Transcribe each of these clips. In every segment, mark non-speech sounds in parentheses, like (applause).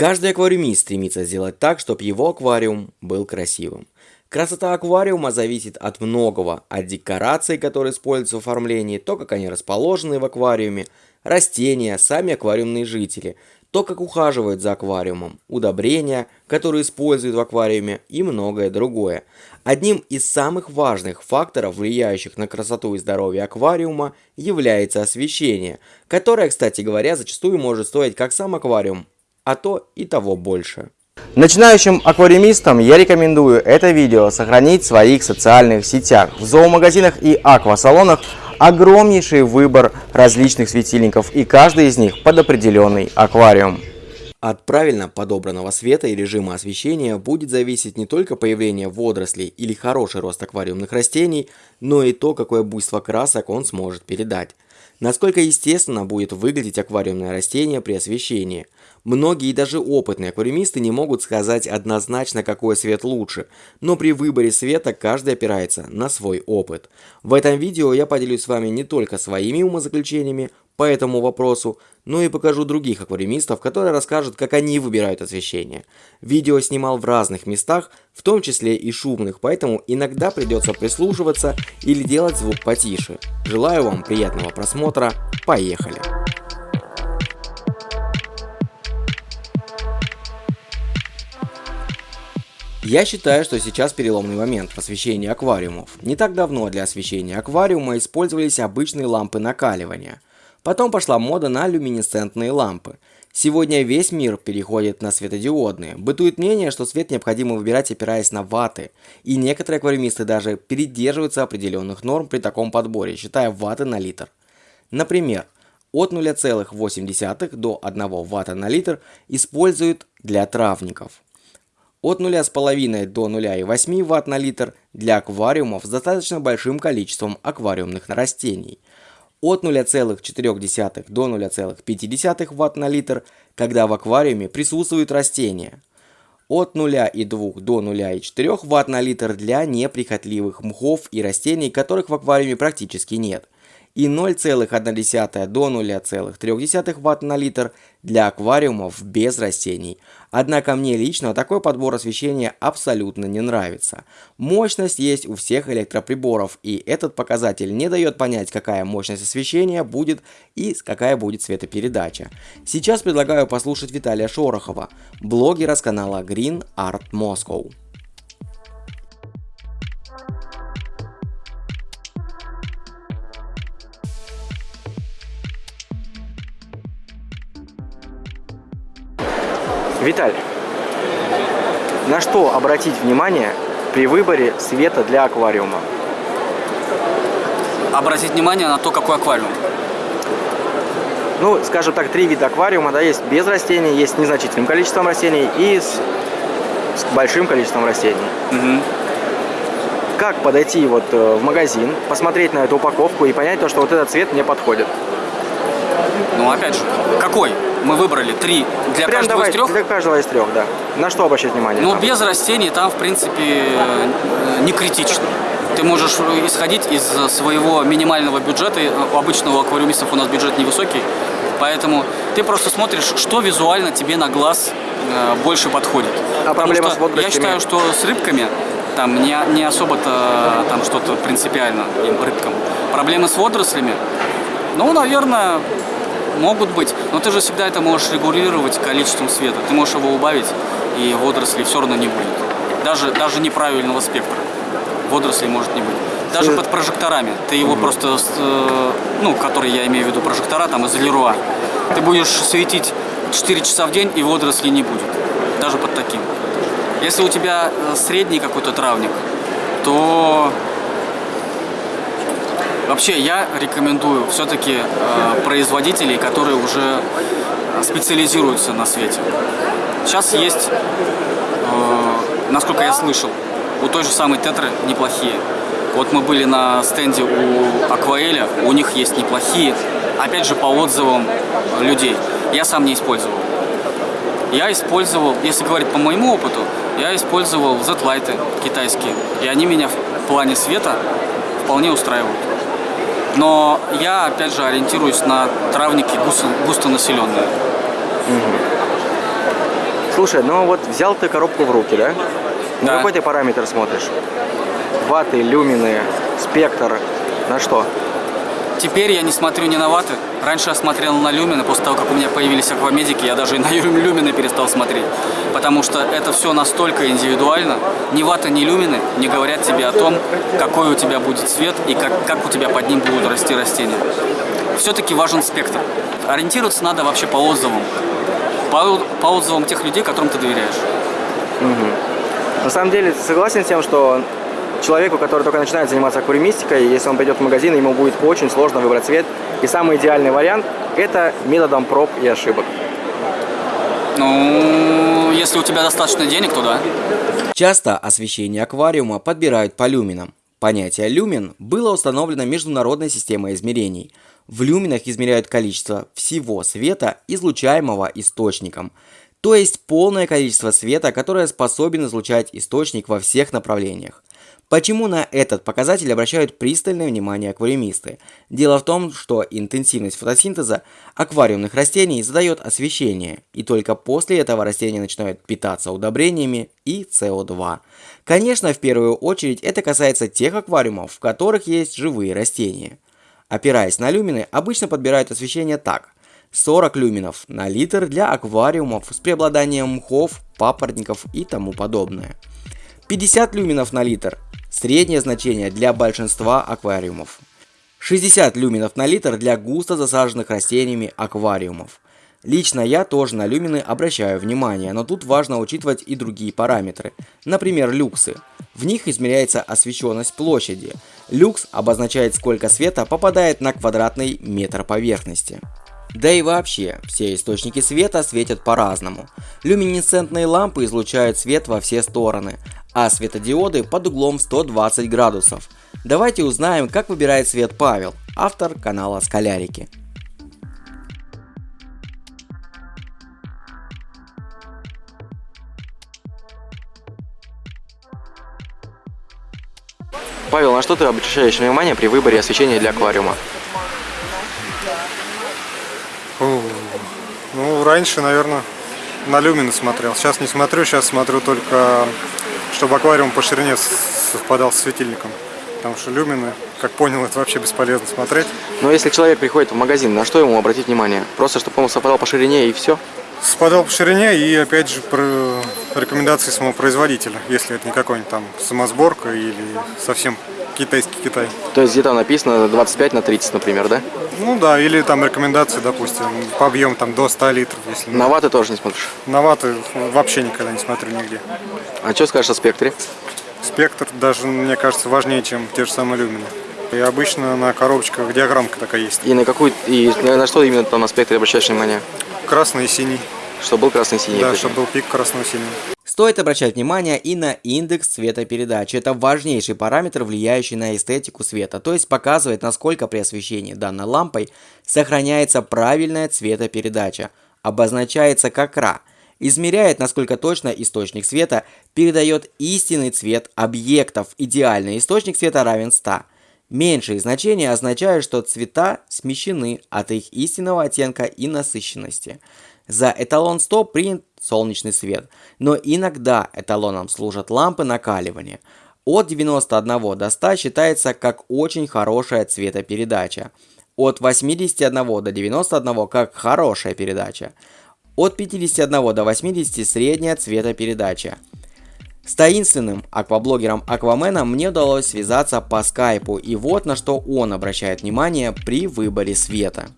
Каждый аквариумист стремится сделать так, чтобы его аквариум был красивым. Красота аквариума зависит от многого, от декораций, которые используются в оформлении, то, как они расположены в аквариуме, растения, сами аквариумные жители, то, как ухаживают за аквариумом, удобрения, которые используют в аквариуме и многое другое. Одним из самых важных факторов, влияющих на красоту и здоровье аквариума, является освещение, которое, кстати говоря, зачастую может стоить как сам аквариум, а то и того больше. Начинающим аквариумистам я рекомендую это видео сохранить в своих социальных сетях. В зоомагазинах и аквасалонах огромнейший выбор различных светильников и каждый из них под определенный аквариум. От правильно подобранного света и режима освещения будет зависеть не только появление водорослей или хороший рост аквариумных растений, но и то, какое буйство красок он сможет передать. Насколько естественно будет выглядеть аквариумное растение при освещении. Многие даже опытные аквариумисты не могут сказать однозначно, какой свет лучше, но при выборе света каждый опирается на свой опыт. В этом видео я поделюсь с вами не только своими умозаключениями по этому вопросу, но и покажу других аквариумистов, которые расскажут, как они выбирают освещение. Видео снимал в разных местах, в том числе и шумных, поэтому иногда придется прислушиваться или делать звук потише. Желаю вам приятного просмотра, поехали! Я считаю, что сейчас переломный момент в освещении аквариумов. Не так давно для освещения аквариума использовались обычные лампы накаливания. Потом пошла мода на люминесцентные лампы. Сегодня весь мир переходит на светодиодные. Бытует мнение, что свет необходимо выбирать опираясь на ваты. И некоторые аквариумисты даже придерживаются определенных норм при таком подборе, считая ваты на литр. Например, от 0,8 до 1 ватта на литр используют для травников от 0,5 до 0,8 Вт на литр для аквариумов с достаточно большим количеством аквариумных растений, от 0,4 до 0,5 Вт на литр, когда в аквариуме присутствуют растения, от 0,2 до 0,4 Вт на литр для неприхотливых мхов и растений, которых в аквариуме практически нет – и 0,1 до 0,3 Вт на литр для аквариумов без растений. Однако мне лично такой подбор освещения абсолютно не нравится. Мощность есть у всех электроприборов, и этот показатель не дает понять, какая мощность освещения будет и какая будет светопередача. Сейчас предлагаю послушать Виталия Шорохова, блогера с канала Green Art Moscow. Виталь, на что обратить внимание при выборе света для аквариума? Обратить внимание на то, какой аквариум. Ну, скажем так, три вида аквариума, да, есть без растений, есть с незначительным количеством растений и с, с большим количеством растений. Угу. Как подойти вот э, в магазин, посмотреть на эту упаковку и понять то, что вот этот цвет мне подходит? Ну, опять же, какой? Мы выбрали три для Прям каждого давай, из трех? Для каждого из трех, да. На что обращать внимание? Ну, без растений там, в принципе, э, не критично. Ты можешь исходить из своего минимального бюджета. У обычного аквариумистов у нас бюджет невысокий. Поэтому ты просто смотришь, что визуально тебе на глаз э, больше подходит. А Потому проблема с Я считаю, что с рыбками там не, не особо-то там что-то принципиально им рыбкам. Проблемы с водорослями, ну, наверное, могут быть, но ты же всегда это можешь регулировать количеством света. Ты можешь его убавить, и водорослей все равно не будет. Даже, даже неправильного спектра водорослей может не быть. Даже под прожекторами. Ты его угу. просто, э, ну, который я имею в виду прожектора, там из Леруа. Ты будешь светить 4 часа в день, и водорослей не будет. Даже под таким. Если у тебя э, средний какой-то травник, то Вообще я рекомендую все-таки э, производителей, которые уже специализируются на свете. Сейчас есть, э, насколько я слышал, у той же самой Тетры неплохие. Вот мы были на стенде у Акваэля, у них есть неплохие, опять же по отзывам людей. Я сам не использовал. Я использовал, если говорить по моему опыту, я использовал Z-лайты китайские, и они меня в плане света вполне устраивают. Но я, опять же, ориентируюсь на травники густо, густонаселенные. Слушай, ну вот взял ты коробку в руки, да? На Да. какой ты параметр смотришь? Ваты, люмины, спектр, на что? Теперь я не смотрю ни на ваты. Раньше я смотрел на люмины, после того, как у меня появились аквамедики, я даже и на (laughs) лю- люмины перестал смотреть. Потому что это все настолько индивидуально. Ни ваты, ни люмины не говорят тебе о том, какой у тебя будет цвет и как, как у тебя под ним будут расти растения. Все-таки важен спектр. Ориентироваться надо вообще по отзывам. По, по отзывам тех людей, которым ты доверяешь. На самом деле, согласен с тем, что человеку, который только начинает заниматься аквариумистикой, если он пойдет в магазин, ему будет очень сложно выбрать цвет. И самый идеальный вариант – это методом проб и ошибок. Ну, если у тебя достаточно денег, то да. Часто освещение аквариума подбирают по люминам. Понятие люмин было установлено международной системой измерений. В люминах измеряют количество всего света, излучаемого источником, то есть полное количество света, которое способен излучать источник во всех направлениях. Почему на этот показатель обращают пристальное внимание аквариумисты? Дело в том, что интенсивность фотосинтеза аквариумных растений задает освещение, и только после этого растения начинают питаться удобрениями и СО2. Конечно, в первую очередь это касается тех аквариумов, в которых есть живые растения. Опираясь на люмины, обычно подбирают освещение так. 40 люминов на литр для аквариумов с преобладанием мхов, папоротников и тому подобное. 50 люминов на литр – среднее значение для большинства аквариумов. 60 люминов на литр для густо засаженных растениями аквариумов. Лично я тоже на люмины обращаю внимание, но тут важно учитывать и другие параметры. Например, люксы. В них измеряется освещенность площади. Люкс обозначает сколько света попадает на квадратный метр поверхности. Да и вообще, все источники света светят по-разному. Люминесцентные лампы излучают свет во все стороны, а светодиоды под углом 120 градусов. Давайте узнаем, как выбирает свет Павел, автор канала Скалярики. Павел, на что ты обращаешь внимание при выборе освещения для аквариума? Ну, раньше, наверное, на люмины смотрел. Сейчас не смотрю, сейчас смотрю только, чтобы аквариум по ширине совпадал с светильником. Потому что люмины, как понял, это вообще бесполезно смотреть. Но если человек приходит в магазин, на что ему обратить внимание? Просто, чтобы он совпадал по ширине и все? Совпадал по ширине и, опять же, про рекомендации самого производителя. Если это не какой-нибудь там самосборка или совсем китайский Китай. То есть где-то написано 25 на 30, например, да? Ну да, или там рекомендации, допустим, по объему там до 100 литров. Если На ваты тоже не смотришь. на ваты вообще никогда не смотрю нигде. А что скажешь о спектре? Спектр даже, мне кажется, важнее, чем те же самые люмины. И обычно на коробочках диаграммка такая есть. И на какую и на что именно там на спектре обращаешь внимание? Красный и синий. Чтобы был красный и синий. Да, чтобы был пик синего. Стоит обращать внимание и на индекс цветопередачи. Это важнейший параметр, влияющий на эстетику света, то есть показывает, насколько при освещении данной лампой сохраняется правильная цветопередача. Обозначается как Ра. Измеряет, насколько точно источник света передает истинный цвет объектов. Идеальный источник света равен 100. Меньшие значения означают, что цвета смещены от их истинного оттенка и насыщенности. За эталон 100 принят солнечный свет, но иногда эталоном служат лампы накаливания. От 91 до 100 считается как очень хорошая цветопередача. От 81 до 91 как хорошая передача. От 51 до 80 средняя цветопередача. С таинственным акваблогером Акваменом мне удалось связаться по скайпу, и вот на что он обращает внимание при выборе света.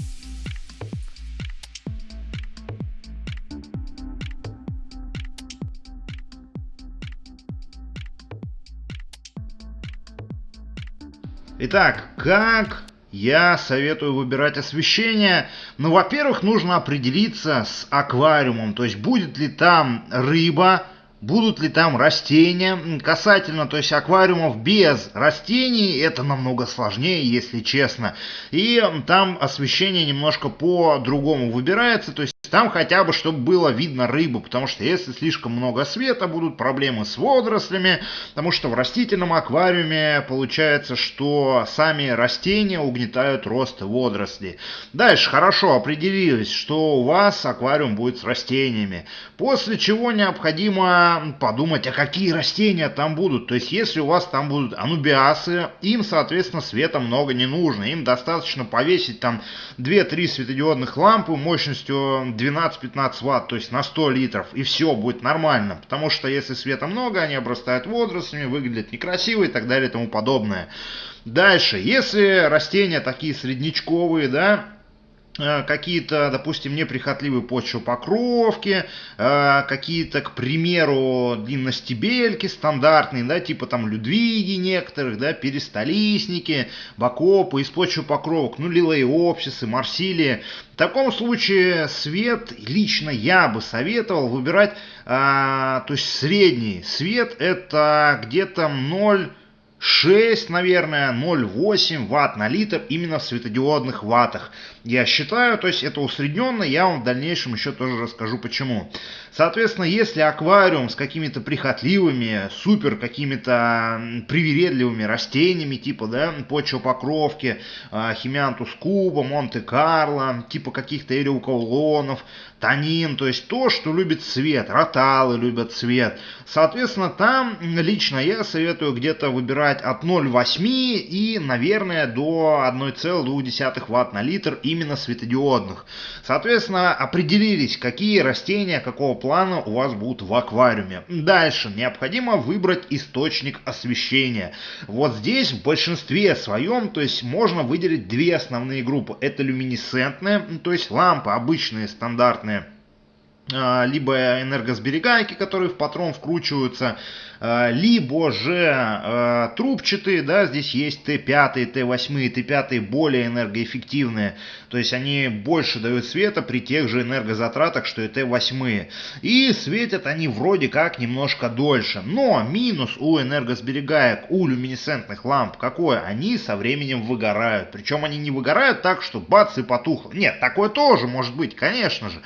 Итак, как я советую выбирать освещение? Ну, во-первых, нужно определиться с аквариумом, то есть будет ли там рыба, будут ли там растения. Касательно, то есть аквариумов без растений, это намного сложнее, если честно. И там освещение немножко по-другому выбирается, то есть там хотя бы, чтобы было видно рыбу, потому что если слишком много света, будут проблемы с водорослями, потому что в растительном аквариуме получается, что сами растения угнетают рост водорослей. Дальше хорошо определились, что у вас аквариум будет с растениями, после чего необходимо подумать, а какие растения там будут. То есть, если у вас там будут анубиасы, им, соответственно, света много не нужно, им достаточно повесить там 2-3 светодиодных лампы мощностью 12-15 ватт, то есть на 100 литров, и все будет нормально. Потому что если света много, они обрастают водорослями, выглядят некрасиво и так далее и тому подобное. Дальше, если растения такие среднячковые, да, какие-то, допустим, неприхотливые почвопокровки, э, какие-то, к примеру, длинностебельки стандартные, да, типа там людвиги некоторых, да, перестолистники, бакопы из почвопокровок, ну, лилоиопсисы, марсилии. В таком случае свет лично я бы советовал выбирать, а, то есть средний свет это где-то 0 6, наверное, 0,8 ватт на литр именно в светодиодных ваттах. Я считаю, то есть это усредненно, я вам в дальнейшем еще тоже расскажу почему. Соответственно, если аквариум с какими-то прихотливыми, супер какими-то привередливыми растениями, типа, да, почвопокровки, а, химиантус куба, Монте-Карло, типа каких-то эриукаулонов, танин, то есть то, что любит цвет, роталы любят цвет. Соответственно, там лично я советую где-то выбирать от 0,8 и, наверное, до 1,2 ватт на литр именно светодиодных. Соответственно, определились, какие растения какого плана у вас будут в аквариуме. Дальше необходимо выбрать источник освещения. Вот здесь в большинстве своем, то есть можно выделить две основные группы. Это люминесцентные, то есть лампы обычные, стандартные либо энергосберегайки, которые в патрон вкручиваются, а, либо же а, трубчатые, да, здесь есть Т5, Т8, Т5 более энергоэффективные, то есть они больше дают света при тех же энергозатратах, что и Т8. И светят они вроде как немножко дольше. Но минус у энергосберегаек, у люминесцентных ламп какой? Они со временем выгорают. Причем они не выгорают так, что бац и потухло. Нет, такое тоже может быть, конечно же.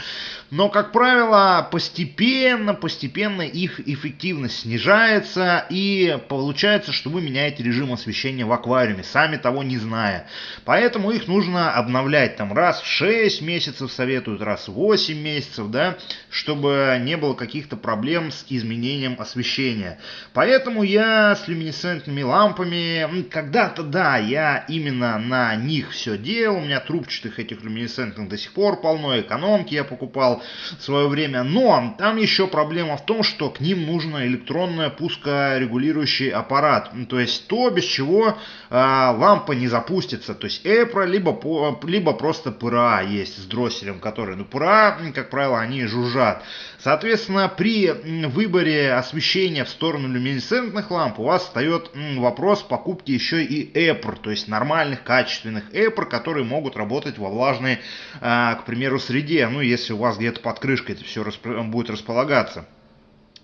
Но, как правило, постепенно, постепенно их эффективность снижается, и получается, что вы меняете режим освещения в аквариуме, сами того не зная. Поэтому их нужно обновлять там раз в 6 месяцев советуют, раз в 8 месяцев, да, чтобы не было каких-то проблем с изменением освещения. Поэтому я с люминесцентными лампами, когда-то, да, я именно на них все делал, у меня трубчатых этих люминесцентных до сих пор полно, экономки я покупал, в свое время. Но там еще проблема в том, что к ним нужно электронное пускорегулирующий аппарат. То есть то, без чего э, лампа не запустится. То есть EPRO, либо, либо просто ПРА есть с дросселем, который, ну ПРА, как правило, они жужжат. Соответственно, при выборе освещения в сторону люминесцентных ламп у вас встает вопрос покупки еще и EPR, то есть нормальных, качественных EPR, которые могут работать во влажной, э, к примеру, среде. Ну, если у вас где-то под крышкой это все будет располагаться.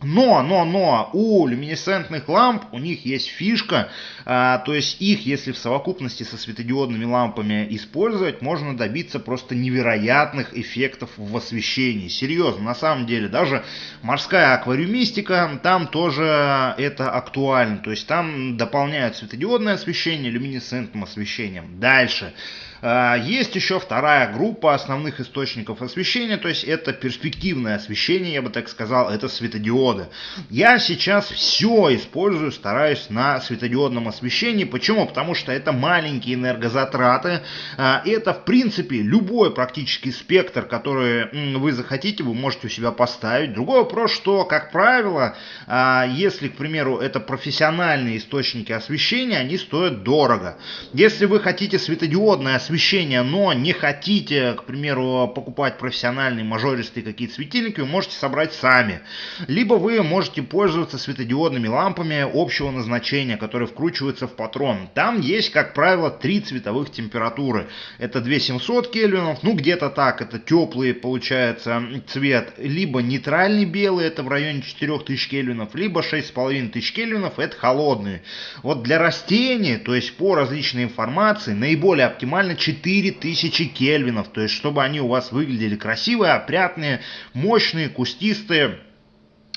Но, но, но, у люминесцентных ламп у них есть фишка, а, то есть их, если в совокупности со светодиодными лампами использовать, можно добиться просто невероятных эффектов в освещении. Серьезно, на самом деле, даже морская аквариумистика, там тоже это актуально. То есть там дополняют светодиодное освещение люминесцентным освещением. Дальше. А, есть еще вторая группа основных источников освещения, то есть это перспективное освещение, я бы так сказал, это светодиоды. Я сейчас все использую, стараюсь на светодиодном освещении. Почему? Потому что это маленькие энергозатраты. А, это, в принципе, любой практически спектр, который вы захотите, вы можете у себя поставить. Другой вопрос, что, как правило, а, если, к примеру, это профессиональные источники освещения, они стоят дорого. Если вы хотите светодиодное освещение, освещения, но не хотите, к примеру, покупать профессиональные мажористые какие-то светильники, вы можете собрать сами. Либо вы можете пользоваться светодиодными лампами общего назначения, которые вкручиваются в патрон. Там есть, как правило, три цветовых температуры. Это 2700 кельвинов, ну где-то так, это теплый получается цвет. Либо нейтральный белый, это в районе 4000 кельвинов, либо 6500 кельвинов, это холодный. Вот для растений, то есть по различной информации, наиболее оптимальный 4000 кельвинов, то есть чтобы они у вас выглядели красивые, опрятные, мощные, кустистые.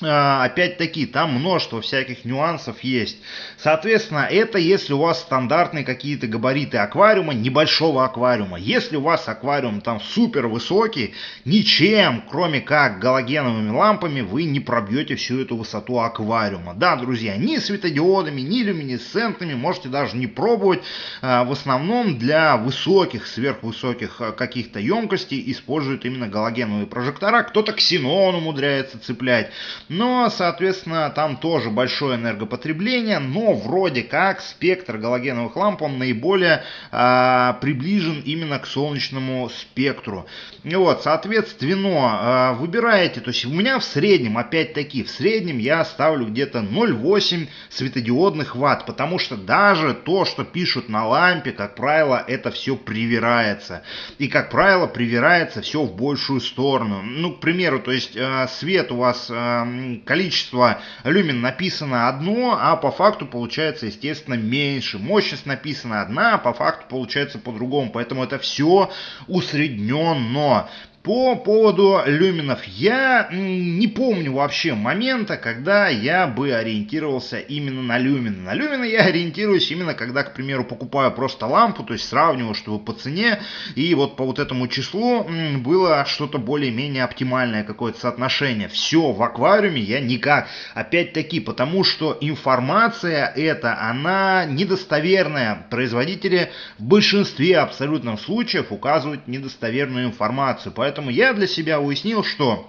А, опять-таки, там множество всяких нюансов есть. Соответственно, это если у вас стандартные какие-то габариты аквариума, небольшого аквариума. Если у вас аквариум там супер высокий, ничем, кроме как галогеновыми лампами, вы не пробьете всю эту высоту аквариума. Да, друзья, ни светодиодами, ни люминесцентными можете даже не пробовать. А, в основном для высоких, сверхвысоких а, каких-то емкостей используют именно галогеновые прожектора. Кто-то ксенон умудряется цеплять. Но, соответственно, там тоже большое энергопотребление, но вроде как спектр галогеновых ламп, он наиболее э, приближен именно к солнечному спектру. И вот, соответственно, э, выбираете, то есть у меня в среднем, опять-таки, в среднем я ставлю где-то 0,8 светодиодных ватт, потому что даже то, что пишут на лампе, как правило, это все привирается. И, как правило, привирается все в большую сторону. Ну, к примеру, то есть э, свет у вас э, количество люмен написано одно, а по факту получается, естественно, меньше. Мощность написана одна, а по факту получается по-другому. Поэтому это все усредненно. По поводу люминов, я не помню вообще момента, когда я бы ориентировался именно на люмины. На люмины я (laughs) ориентируюсь именно, когда, к примеру, покупаю просто лампу, то есть сравниваю, чтобы по цене и вот по вот этому числу было что-то более-менее оптимальное какое-то соотношение. Все, в аквариуме я никак. Опять-таки, потому что информация эта, она недостоверная. Производители в большинстве абсолютных случаев указывают недостоверную информацию. Поэтому Поэтому я для себя уяснил, что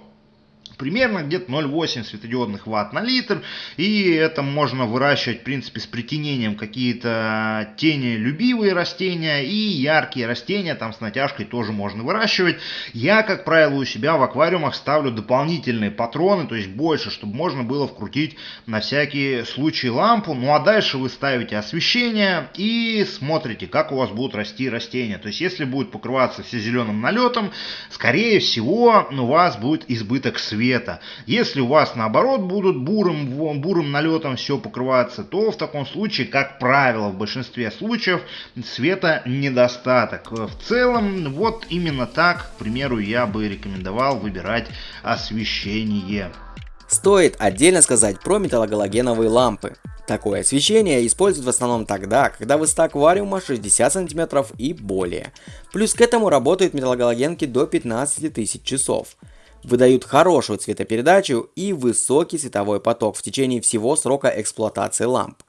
примерно где-то 0,8 светодиодных ватт на литр. И это можно выращивать, в принципе, с притенением какие-то тени любивые растения и яркие растения, там с натяжкой тоже можно выращивать. Я, как правило, у себя в аквариумах ставлю дополнительные патроны, то есть больше, чтобы можно было вкрутить на всякий случай лампу. Ну а дальше вы ставите освещение и смотрите, как у вас будут расти растения. То есть, если будет покрываться все зеленым налетом, скорее всего, у вас будет избыток света цвета. Если у вас наоборот будут бурым, бурым налетом все покрываться, то в таком случае, как правило, в большинстве случаев света недостаток. В целом, вот именно так, к примеру, я бы рекомендовал выбирать освещение. Стоит отдельно сказать про металлогалогеновые лампы. Такое освещение используют в основном тогда, когда высота аквариума 60 см и более. Плюс к этому работают металлогалогенки до 15 тысяч часов выдают хорошую цветопередачу и высокий световой поток в течение всего срока эксплуатации ламп.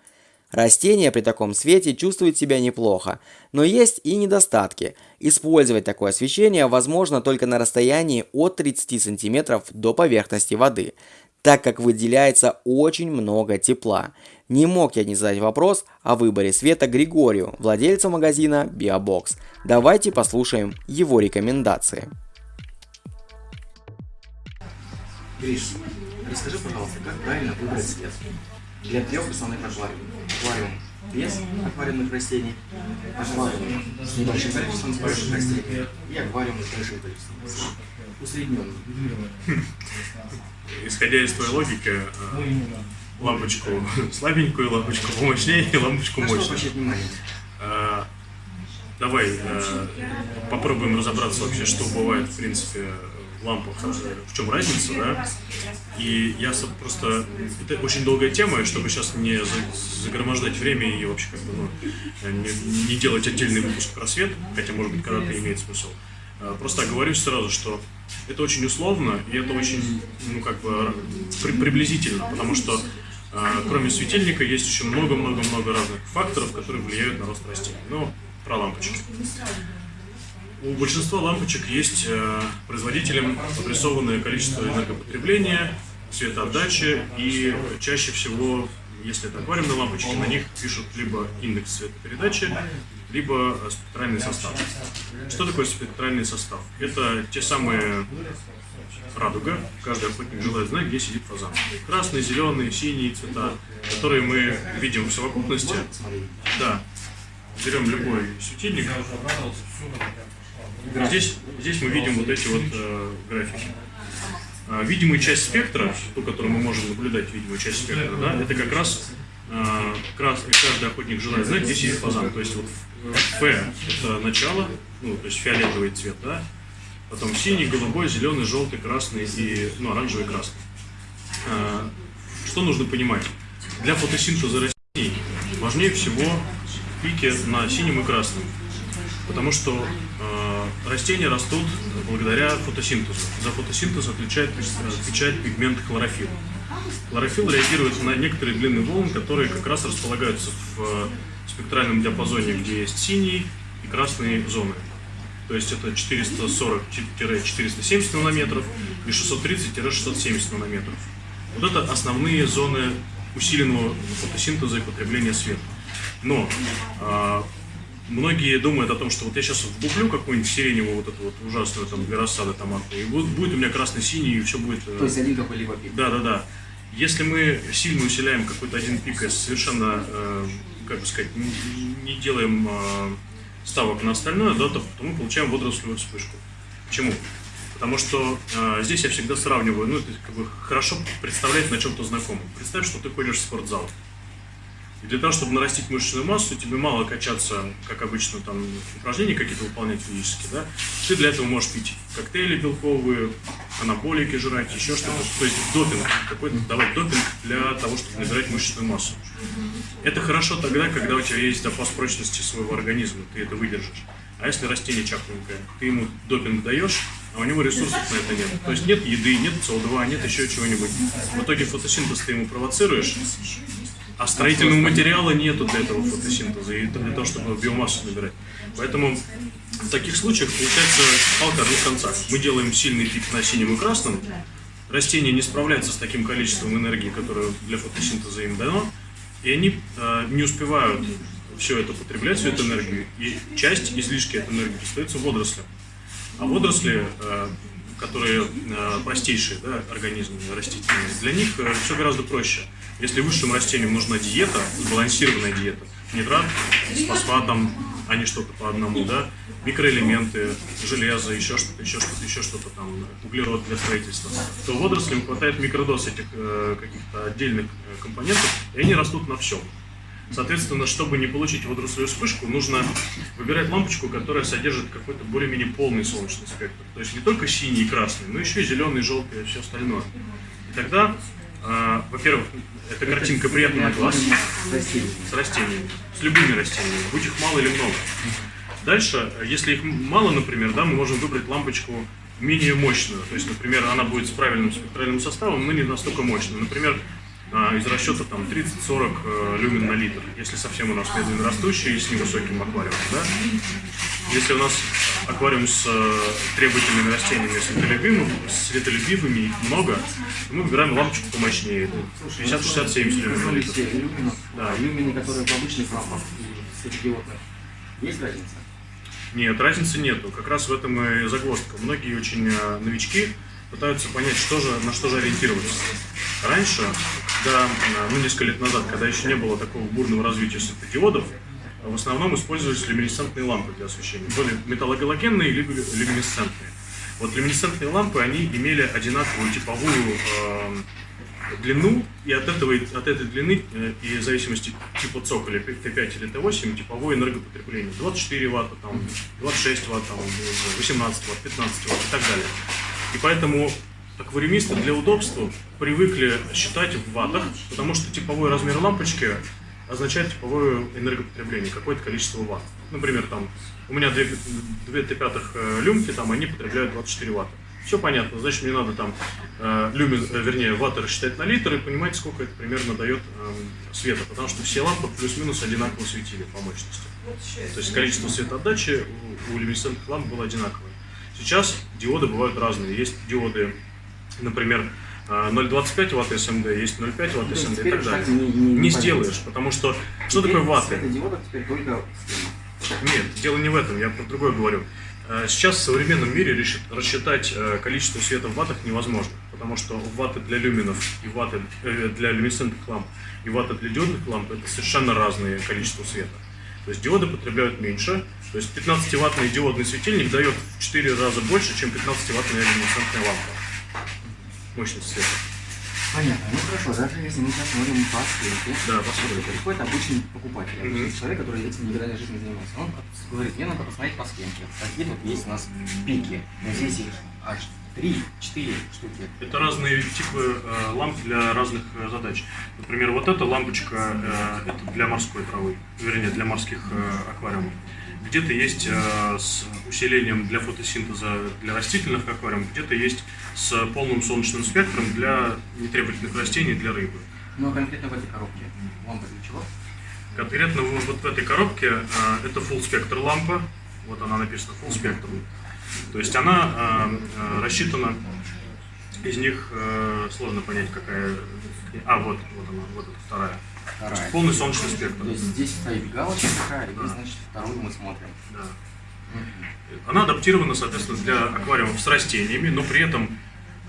Растения при таком свете чувствуют себя неплохо, но есть и недостатки. Использовать такое освещение возможно только на расстоянии от 30 см до поверхности воды, так как выделяется очень много тепла. Не мог я не задать вопрос о выборе света Григорию, владельцу магазина Biobox. Давайте послушаем его рекомендации. Гриш, расскажи, пожалуйста, как правильно выбрать цвет для трех основных аквариумов. Аквариум без аквариумных растений, аквариум с небольшим количеством спаривших растений и аквариум с большим количеством растений. Усредненный. Исходя из твоей логики, э, лампочку слабенькую, лампочку помощнее и лампочку мощную. Э, давай э, попробуем разобраться вообще, что бывает в принципе лампах, в чем разница, да. И я просто... Это очень долгая тема, чтобы сейчас не загромождать время и вообще как бы, ну, не, не делать отдельный выпуск про свет, хотя, может быть, когда-то имеет смысл. А, просто оговорюсь сразу, что это очень условно, и это очень, ну, как бы, при, приблизительно, потому что а, кроме светильника есть еще много-много-много разных факторов, которые влияют на рост растений. Ну, про лампочки. У большинства лампочек есть э, производителем обрисованное количество энергопотребления, цветоотдачи и чаще всего, если это аквариумные лампочки, на них пишут либо индекс цветопередачи, либо спектральный состав. Что такое спектральный состав? Это те самые радуга, каждый охотник желает знать, где сидит фазан. Красные, зеленые, синие цвета, которые мы видим в совокупности. Да, берем любой светильник, Здесь, здесь мы видим вот эти вот э, графики. А, видимая часть спектра, ту, которую мы можем наблюдать, видимая часть спектра, да, это как раз э, красный, каждый охотник желает знать, где сидит фазан. То есть вот Ф – это начало, ну, то есть фиолетовый цвет, да? Потом синий, голубой, зеленый, желтый, красный и, ну, оранжевый, красный. Э, Что нужно понимать? Для фотосинтеза растений важнее всего пики на синем и красном. Потому что э, растения растут благодаря фотосинтезу. За фотосинтез отвечает, отвечает пигмент хлорофилл. Хлорофилл реагирует на некоторые длины волн, которые как раз располагаются в э, спектральном диапазоне, где есть синие и красные зоны. То есть это 440-470 нанометров и 630-670 нанометров. Вот это основные зоны усиленного фотосинтеза и потребления света. Но а, многие думают о том, что вот я сейчас вдуплю какую-нибудь сиреневую вот эту вот ужасную там для рассады томатную, и вот будет у меня красно-синий, и все будет... э, То есть один какой-либо пик. да, да, да. Если мы сильно усиляем какой-то один пик и совершенно, э, как бы сказать, не, не делаем э, ставок на остальное, да, то, то мы получаем водорослевую вспышку. Почему? Потому что э, здесь я всегда сравниваю, ну, это как бы хорошо представлять на чем-то знакомом. Представь, что ты ходишь в спортзал. И для того, чтобы нарастить мышечную массу, тебе мало качаться, как обычно, там, упражнения какие-то выполнять физические, да? Ты для этого можешь пить коктейли белковые, анаболики жрать, еще что-то. То есть допинг, какой-то давать допинг для того, чтобы набирать мышечную массу. Это хорошо тогда, когда у тебя есть запас прочности своего организма, ты это выдержишь. А если растение чахленькое, ты ему допинг даешь, а у него ресурсов на это нет. То есть нет еды, нет СО2, нет еще чего-нибудь. В итоге фотосинтез ты ему провоцируешь, а строительного материала нету для этого фотосинтеза и для того, чтобы биомассу набирать. Поэтому в таких случаях получается палка двух концах. Мы делаем сильный пик на синем и красном, растения не справляются с таким количеством энергии, которое для фотосинтеза им дано, и они э, не успевают все это потреблять, всю эту энергию, и часть излишки этой энергии достается водорослям. А водоросли, э, которые э, простейшие да, организмы растительные, для них все гораздо проще. Если высшим растениям нужна диета, сбалансированная диета, нитрат с фосфатом, а не что-то по одному, да, микроэлементы, железо, еще что-то, еще что-то, еще что-то там, углерод для строительства, то водорослям хватает микродоз этих э, каких-то отдельных э, компонентов, и они растут на всем. Соответственно, чтобы не получить водорослевую вспышку, нужно выбирать лампочку, которая содержит какой-то более-менее полный солнечный спектр. То есть не только синий и красный, но еще и зеленый, желтый и все остальное. И тогда, э, во-первых, эта картинка приятна на глаз с растениями, с любыми растениями, будь их мало или много. Дальше, если их мало, например, да, мы можем выбрать лампочку менее мощную. То есть, например, она будет с правильным спектральным составом, но не настолько мощную. Например, из расчета там 30-40 э, люмен на литр, если совсем у нас медленно растущий и с невысоким аквариумом. Да? Если у нас аквариум с э, требовательными растениями светолюбивыми, светолюбивыми их много, то мы выбираем лампочку помощнее. 50, 60, 70 люмен на литр. Да. люмины, которые в обычных лампах. Есть разница? Нет, разницы нету. Как раз в этом и загвоздка. Многие очень э, новички пытаются понять, что же, на что же ориентироваться. Раньше, когда, ну, несколько лет назад, когда еще не было такого бурного развития светодиодов, в основном использовались люминесцентные лампы для освещения. Были металлогалогенные либо люминесцентные. Вот люминесцентные лампы, они имели одинаковую типовую э, длину, и от, этого, от этой длины, э, и в зависимости типа цоколя Т5 или Т8, типовое энергопотребление. 24 ватта, там, 26 ватт, там, 18 ватт, 15 ватт и так далее. И поэтому аквариумисты для удобства привыкли считать в ваттах, потому что типовой размер лампочки означает типовое энергопотребление, какое-то количество ватт. Например, там, у меня две, две Т5 э, люмки, там, они потребляют 24 ватта. Все понятно, значит, мне надо там э, люмен, э, вернее, ватты рассчитать на литр и понимать, сколько это примерно дает э, света, потому что все лампы плюс-минус одинаково светили по мощности. То есть количество светоотдачи у, у люминесцентных ламп было одинаковое. Сейчас диоды бывают разные. Есть диоды, например, э, 0,25 ватт СМД, есть 0,5 ватт СМД и так далее. не- не- не сделаешь, потому что что Теперь такое ватты? Светодиодов теперь только схема. Нет, дело не в этом, я про другое говорю. Э, Сейчас в современном мире рассчитать э, количество света в ваттах невозможно, потому что ватты для люминов и ватты э, для люминесцентных ламп и ватты для диодных ламп это совершенно разные количества света. То есть диоды потребляют меньше, то есть 15-ваттный диодный светильник дает в 4 раза больше, чем 15-ваттная люминесцентная лампа. Мощность света. Понятно. Ну хорошо, даже если мы посмотрим по схемке, Да, посмотрим. приходит обычный покупатель, обычный Мгм. человек, который этим никогда в жизни не занимался. Он говорит, мне надо посмотреть по схемке. Какие тут есть у нас пики. Но здесь их аж 3-4 штуки. Это разные типы э, ламп для разных э, задач. Например, вот эта лампочка э, это для морской травы, вернее, для морских э, аквариумов. Где-то есть э, с усилением для фотосинтеза для растительных аквариумов, где-то есть с полным солнечным спектром для нетребовательных растений, для рыбы. Но конкретно в этой коробке лампа для чего? Конкретно вот вот в этой коробке э, это full спектр лампа, вот она написана full spectrum. То есть она э, э, рассчитана, из них э, сложно понять какая, а вот вот она, вот эта вторая. То есть Вторая. полный солнечный спектр. То есть здесь стоит галочка такая, и Да. значит, вторую мы смотрим. Да. Она адаптирована, соответственно, для аквариумов с растениями, но при этом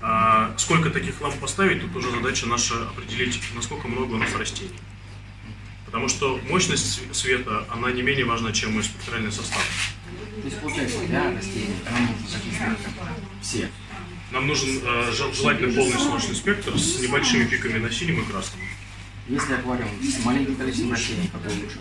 а, сколько таких ламп поставить, тут уже задача наша определить, насколько много у нас растений. Потому что мощность св- света, она не менее важна, чем и спектральный состав. То есть, получается, для растений нам нужно записывать все. Нам нужен э, жел- желательно полный солнечный спектр с небольшими пиками на синем и красном. Если аквариум с маленьким количеством растений, какой лучше?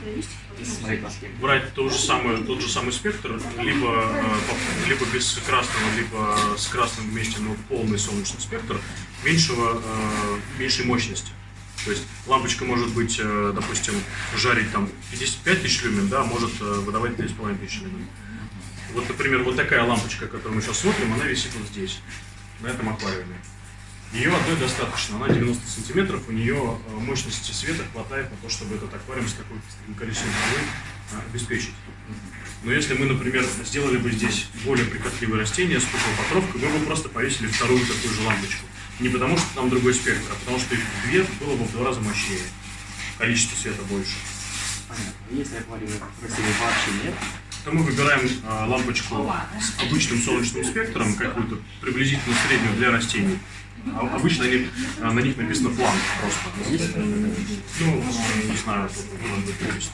Если смотреть по схеме. Брать то же самое, тот же самый спектр, либо, э, либо без красного, либо с красным вместе, но полный солнечный спектр меньшего, э, меньшей мощности. То есть лампочка может быть, э, допустим, жарить там 55 тысяч люмен, да, а может э, выдавать 3,5 тысячи люмен. Вот, например, вот такая лампочка, которую мы сейчас смотрим, она висит вот здесь, на этом аквариуме. Ее одной достаточно, она 90 сантиметров, у нее э, мощности света хватает на то, чтобы этот аквариум с такой- количеством травы э, обеспечить. Но если мы, например, сделали бы здесь более прихотливые растения с покровкой, мы бы просто повесили вторую такую же лампочку. Не потому, что там другой спектр, а потому что их две было бы в два раза мощнее. Количество света больше. Понятно. Если аквариума растений вообще нет, то мы выбираем э, лампочку с обычным солнечным спектром, какую-то приблизительно среднюю для растений. А обычно они, э, на них написано план просто. Ну, не знаю, может.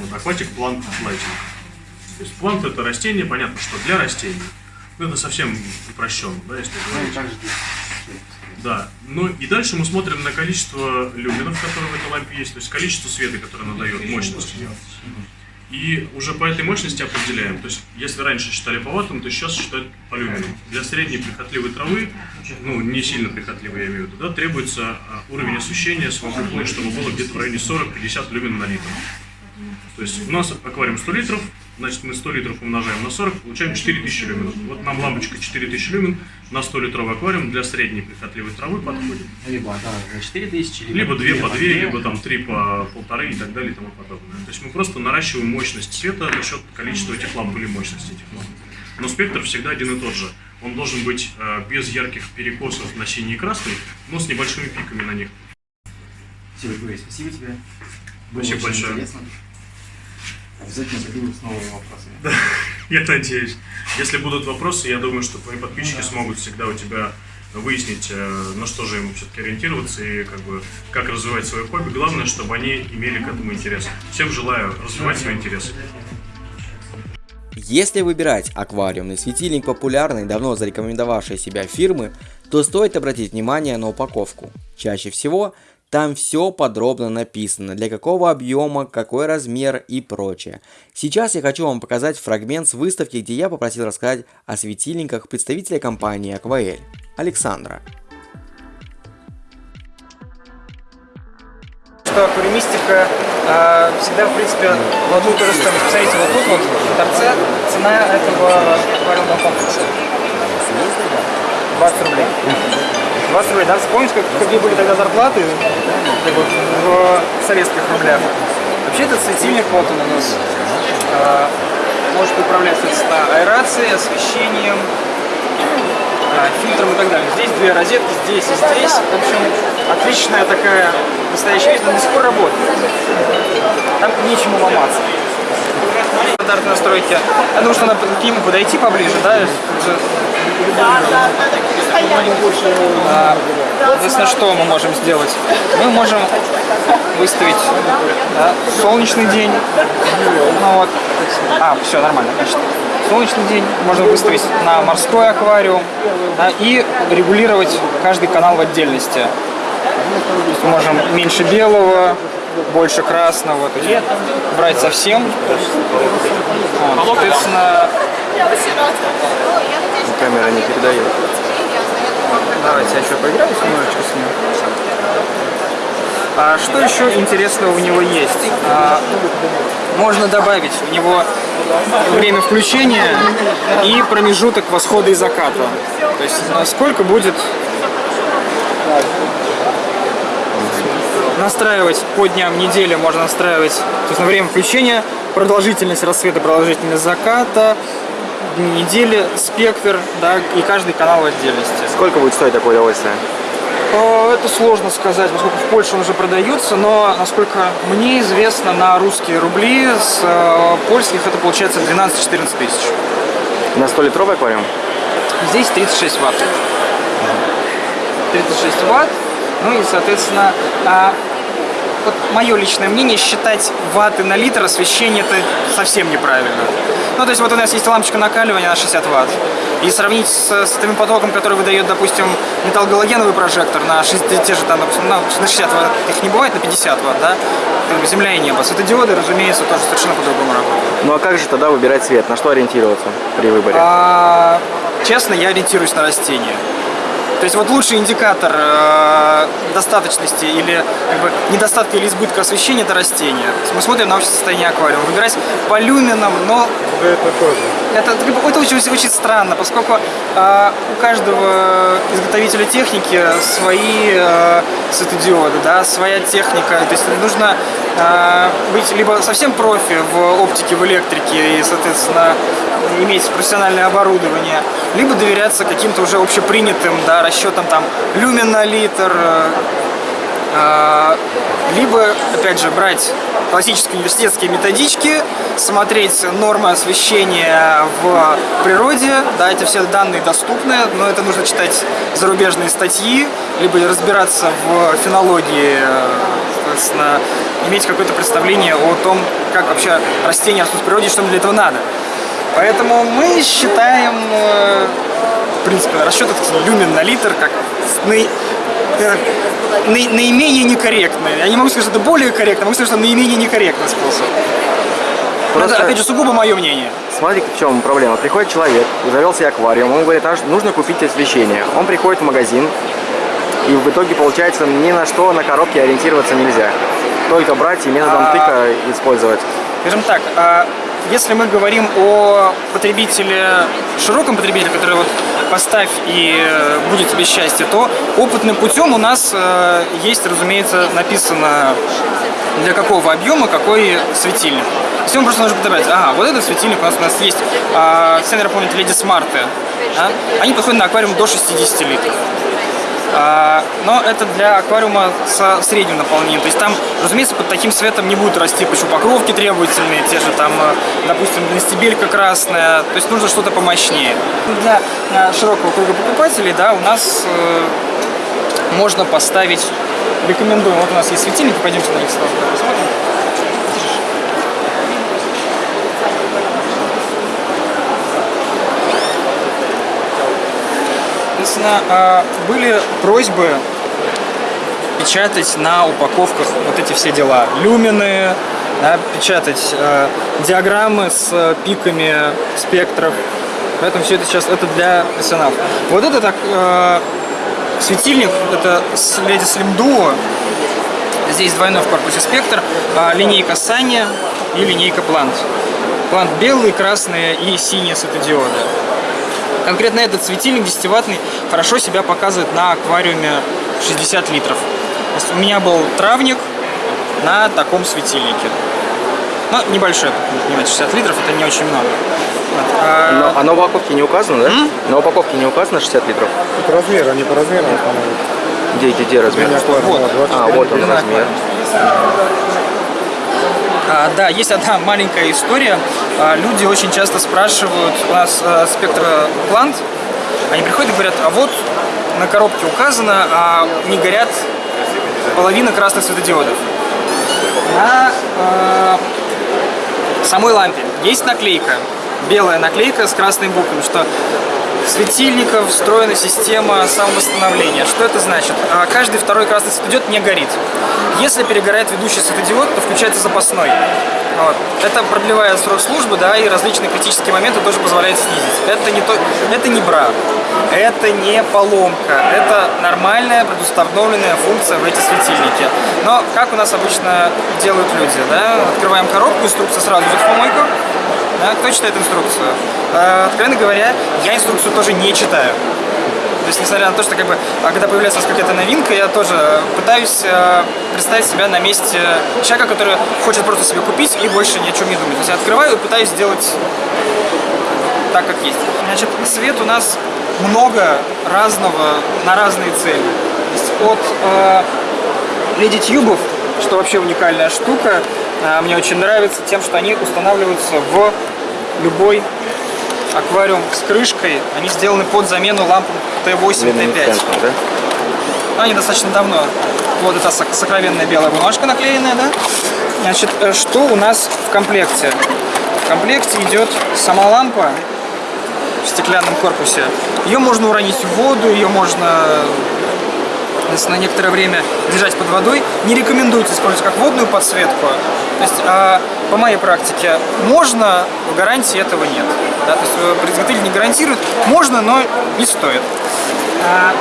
Вот, акватик плант лайтинг. То есть плант это растение, понятно, что для растений. Ну, это совсем упрощенно, да, если говорить. Да. Ну и дальше мы смотрим на количество люминов, которые в этой лампе есть, то есть количество света, которое она дает, мощность. И уже по этой мощности определяем. То есть, если раньше считали по ваттам, то сейчас считают по люминам. Для средней прихотливой травы, ну, не сильно прихотливой, я имею в виду, да, требуется а, уровень освещения совокупный, чтобы было где-то в районе 40-50 люмен на литр. То есть у нас аквариум 100 литров, значит мы 100 литров умножаем на 40, получаем 4000 люмен. Вот нам лампочка 4000 люмен на 100 литровый аквариум для средней прихотливой травы подходит. Либо за 4000, либо, Либо 2 по 2, две. либо там 3 по полторы и так далее и тому подобное. То есть мы просто наращиваем мощность света за счет количества этих ламп или мощности этих ламп. Но спектр всегда один и тот же. Он должен быть э, без ярких перекосов на синий и красный, но с небольшими пиками на них. Все, спасибо тебе. Было Спасибо большое. Интересно. Обязательно приду с новыми вопросами. (laughs) Я надеюсь. Если будут вопросы, я думаю, что твои подписчики смогут всегда у тебя выяснить, э, на что же им все-таки ориентироваться и как бы как развивать свое хобби. Главное, чтобы они имели к этому интерес. Всем желаю развивать свои интересы. Если выбирать аквариумный светильник популярной, давно зарекомендовавшей себя фирмы, то стоит обратить внимание на упаковку. Чаще всего там все подробно написано, для какого объема, какой размер и прочее. Сейчас я хочу вам показать фрагмент с выставки, где я попросил рассказать о светильниках представителя компании Aquael, Александра. что аквариумистика э, всегда, в принципе, в одну и ту же стоимость. Посмотрите, вот тут вот в торце цена этого аквариумного комплекса. 20 рублей. 20 рублей, да? Вспомните, как, какие были тогда зарплаты как бы, в советских рублях. Вообще этот светильник, вот он у нас, э, может управлять соответственно, аэрацией, освещением, э, фильтром и так далее. Здесь две розетки, здесь и здесь. В общем, отличная такая настоящая вещь, но до сих пор работает. Там нечему ломаться. Стандартной настройки. Я думаю, что надо к нему подойти поближе, да? А, Соответственно, что мы можем сделать? Мы можем выставить да, солнечный день, ну, вот, А, все, нормально. Значит, солнечный день можно выставить на морской аквариум да, и регулировать каждый канал в отдельности. Мы можем меньше белого, больше красного, то есть брать совсем. Вот, соответственно, Камера не передает. Давайте я еще поиграю немножечко с ним. А что еще интересного у него есть? А, можно добавить у него время включения и промежуток восхода и заката. То есть а, сколько будет настраивать по дням недели, можно настраивать то есть на время включения, продолжительность рассвета, продолжительность заката, недели, спектр, да, и каждый канал в отдельности. Сколько будет стоить такое удовольствие? Э, Это сложно сказать, поскольку в Польше он уже продается, но, насколько мне известно, на русские рубли с э, польских это получается 12-14 тысяч. На 100-литровый аквариум? Здесь 36 ватт. 36 ватт. Ну и, соответственно, а, вот мое личное мнение, считать ватты на литр освещения это совсем неправильно. Ну, то есть вот у нас есть лампочка накаливания на 60 ватт. И сравнить с, с тем потоком, который выдает, допустим, металлогалогеновый прожектор на 6, те же там, допустим, на, на 60 ватт, их не бывает, на 50 ватт, да? Земля и небо. Светодиоды, разумеется, тоже совершенно по-другому работают. Ну а как же тогда выбирать цвет? На что ориентироваться при выборе? А, честно, я ориентируюсь на растения. То есть вот лучший индикатор э, достаточности или как бы, недостатка или избытка освещения это растение. Мы смотрим на общее состояние аквариума. Выбирать по люминам, но Это тоже. это, это очень, очень странно, поскольку э, у каждого изготовителя техники свои э, светодиоды, да, своя техника. То есть нужно э, быть либо совсем профи в оптике, в электрике и, соответственно, иметь профессиональное оборудование, либо доверяться каким-то уже общепринятым да, расчетам там люмен на литр, э, а, либо, опять же, брать классические университетские методички, смотреть нормы освещения в природе, да, эти все данные доступны, но это нужно читать зарубежные статьи, либо разбираться в фенологии, э, соответственно, иметь какое-то представление о том, как вообще растения растут в природе что для этого надо. Поэтому мы считаем, э, принципе, расчет этот люмен на литр как наи- э, наи- наименее некорректный. Я не могу сказать, что это более корректно, могу сказать, что наименее некорректный способ. Просто- Это, опять же, сугубо мое мнение. Смотрите, в чем проблема. Приходит человек, завел себе аквариум, он говорит, «А, нужно купить освещение. Он приходит в магазин, и в итоге, получается, ни на что на коробке ориентироваться нельзя. Только брать и методом А. тыка использовать. Скажем так, а если мы говорим о потребителе, широком потребителе, который вот поставь и э, будет тебе счастье, то опытным путем у нас э, есть, разумеется, написано для какого объема какой светильник. Есть ему просто нужно подобрать, ага, вот этот светильник у нас, у нас есть, а, все, наверное, помните, Леди Смарты, да? они подходят на аквариум до 60 литров. А, но это для аквариума со средним наполнением. То есть там, разумеется, под таким светом не будут расти почвопокровки требовательные, те же там, э, допустим, стебелька красная. То есть нужно что-то помощнее. Для э, широкого круга покупателей, да, у нас э, можно поставить, рекомендуем, вот у нас есть светильники, пойдемте на них сразу посмотрим. Соответственно, а, были просьбы печатать на упаковках вот эти все дела. Люмины, да, печатать э, диаграммы с э, пиками спектров. Поэтому все это сейчас это для профессионалов. Вот это так э, светильник, это Lady Slim Duo. Здесь двойной в корпусе спектр, а, линейка Sunny и линейка Plant. Plant белые, красные и синие светодиоды. Конкретно этот светильник 10-ваттный хорошо себя показывает на аквариуме 60 литров. То есть у меня был травник на таком светильнике. Ну, небольшой, понимаете, 60 литров это не очень много. Вот. А, Но, а на упаковке не указано, да? На упаковке не указано 60 литров? Тут размер, они по размерам устанавливают. Где, где, где размер? Вот. на 20. А, вот он размер. А, да, есть одна маленькая история. А, люди очень часто спрашивают, у нас э, спектр плант, они приходят и говорят, а вот на коробке указано, а не горят половина красных светодиодов. На э, самой лампе есть наклейка, белая наклейка с красными буквами, что светильников встроена система самовосстановления. Что это значит? А, каждый второй красный светодиод не горит. Если перегорает ведущий светодиод, то включается запасной. Вот. Это продлевает срок службы, да, и различные критические моменты тоже позволяет снизить. Это не, то, это не брак, это не поломка, это нормальная предустановленная функция в эти светильники. Но как у нас обычно делают люди, да, открываем коробку, инструкция сразу идет в помойку, да, кто читает инструкцию? Э, откровенно говоря, я инструкцию тоже не читаю. То есть, несмотря на то, что как бы, а когда появляется какая-то новинка, я тоже пытаюсь э, представить себя на месте человека, который хочет просто себе купить и больше ни о чем не думать. То есть я открываю и пытаюсь сделать так, как есть. Значит, свет у нас много разного на разные цели. То есть от э, LED-тюбов, что вообще уникальная штука, э, мне очень нравится тем, что они устанавливаются в любой аквариум с крышкой. Они сделаны под замену ламп Т8, Т5. Да? Они достаточно давно. Вот эта сокровенная белая бумажка наклеенная, да? Значит, э, что у нас в комплекте? В комплекте идет сама лампа в стеклянном корпусе. Ее можно уронить в воду, ее можно если на некоторое время держать под водой. Не рекомендуется использовать как водную подсветку. То есть, а, по моей практике, можно, в гарантии этого нет. Да? То есть, э, производитель не гарантирует, можно, но не стоит. А,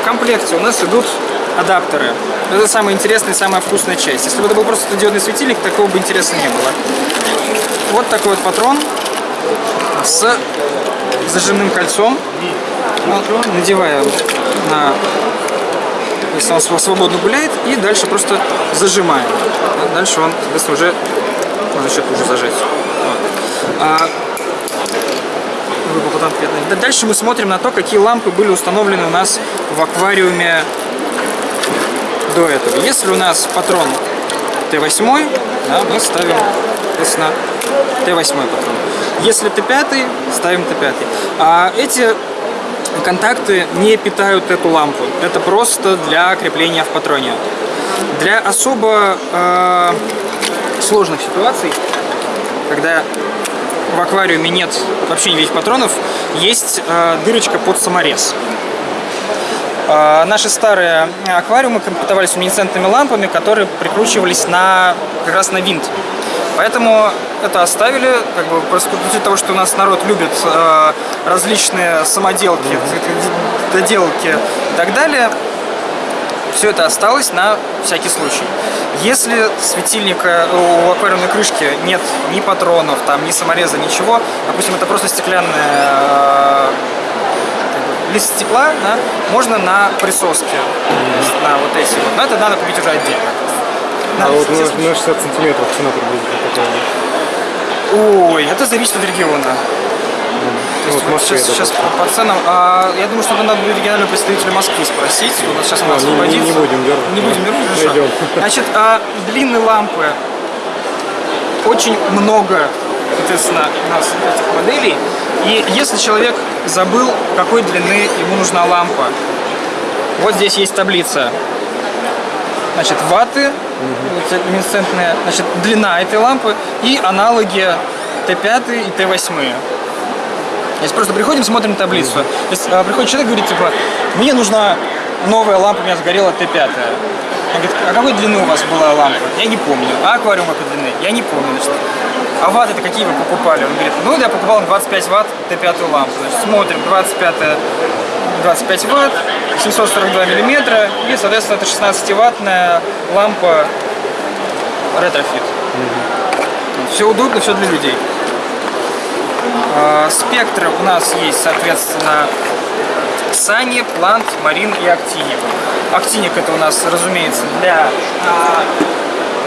в комплекте у нас идут адаптеры. Это самая интересная и самая вкусная часть. Если бы это был просто диодный светильник, такого бы интереса не было. Вот такой вот патрон с зажимным кольцом. Вот, надеваем на если он свободно гуляет, и дальше просто зажимаем. Дальше он, соответственно, уже можно еще уже зажать. Вот. А, Дальше мы смотрим на то, какие лампы были установлены у нас в аквариуме до этого. Если у нас патрон Т8, да, мы ставим, соответственно, Т8 патрон. Если Т5, ставим Т5. А эти контакты не питают эту лампу. Это просто для крепления в патроне. Для особо э, сложных ситуаций, когда в аквариуме нет вообще никаких патронов, есть э, дырочка под саморез. Э, наши старые аквариумы комплектовались люминесцентными лампами, которые прикручивались на, как раз на винт. Поэтому это оставили, как бы, по того, что у нас народ любит э, различные самоделки, доделки и так далее, все это осталось на всякий случай. Если светильника у аквариумной крышки нет ни патронов, там, ни самореза, ничего, допустим, это просто стеклянная э, лист стекла, да, можно на присоске, на вот эти вот, но это надо купить уже отдельно. А вот на, на 60 сантиметров цена приблизительно какая? Ой, это зависит от региона. То есть, вот вот сейчас, сейчас по, по ценам, а, я думаю, что надо будет регионального представителя Москвы спросить. Вот сейчас она а, освободится. Не, не будем дергать. Не будем дергать, хорошо. Найдем. Значит, а, длинные лампы очень много, соответственно, у нас этих моделей. И если человек забыл, какой длины ему нужна лампа, вот здесь есть таблица значит, ваты, угу. люминесцентная, значит, длина этой лампы и аналоги Т5 и Т8. Если просто приходим, смотрим таблицу. Есть а, приходит человек и говорит, типа, мне нужна новая лампа, у меня сгорела Т5. Он говорит, а какой длины у вас была лампа? Я не помню. А аквариум какой длины? Я не помню. Значит, а ватты это какие вы покупали? Он говорит, ну я покупал 25 ватт Т5 лампу. Значит, смотрим, 25 25 ватт, 742 миллиметра и, соответственно, это 16-ваттная лампа retrofit. Угу. Все удобно, все для людей. А, спектры у нас есть, соответственно, Sunny, Plant, Marine и Actinic. Actinic это у нас, разумеется, для, а,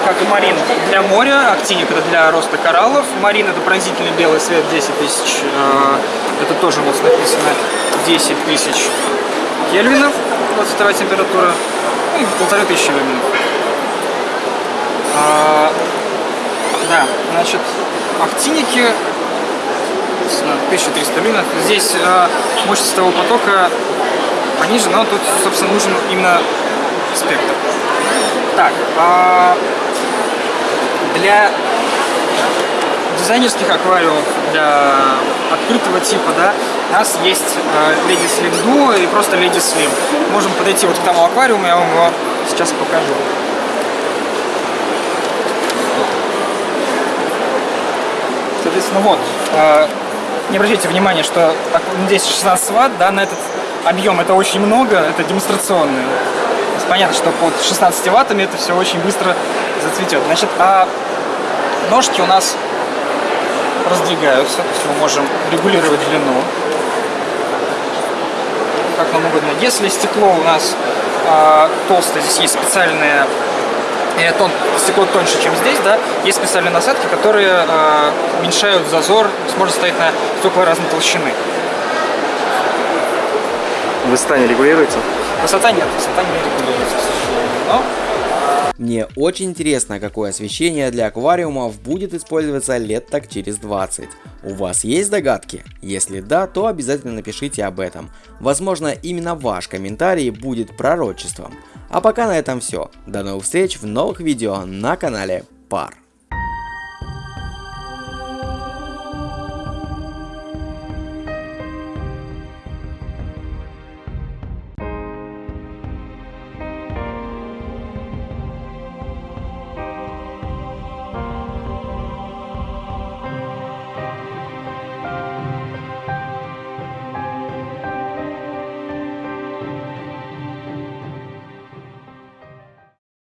как и Марин, для моря. Актиник это для роста кораллов. Марин это пронзительный белый свет 10 тысяч. А, это тоже у нас написано 10 тысяч кельвинов, 22 температура, и полторы тысячи люминов. А, да, значит, актиники 1300 люминов. Здесь а, мощность того потока пониже, но тут, собственно, нужен именно спектр. Так, а, для дизайнерских аквариумов для открытого типа, да, у нас есть э, Lady Slim Duo и просто Lady Slim. Можем подойти вот к тому аквариуму, я вам его сейчас покажу. Соответственно, вот, э, не обращайте внимания, что ну, здесь 16 ватт, да, на этот объем это очень много, это демонстрационный. Понятно, что под 16 ваттами это все очень быстро зацветет. Значит, а ножки у нас раздвигаются, то есть мы можем регулировать длину, как нам угодно. Если стекло у нас э, толстое, здесь есть специальные и тон, стекло тоньше, чем здесь, да, есть специальные насадки, которые э, уменьшают зазор, сможет стоять на стекла разной толщины. Высота не регулируется? Высота нет, высота не регулируется, к сожалению. Но Мне очень интересно, какое освещение для аквариумов будет использоваться лет так через 20. У вас есть догадки? Если да, то обязательно напишите об этом. Возможно, именно ваш комментарий будет пророчеством. А пока на этом все. До новых встреч в новых видео на канале Пар.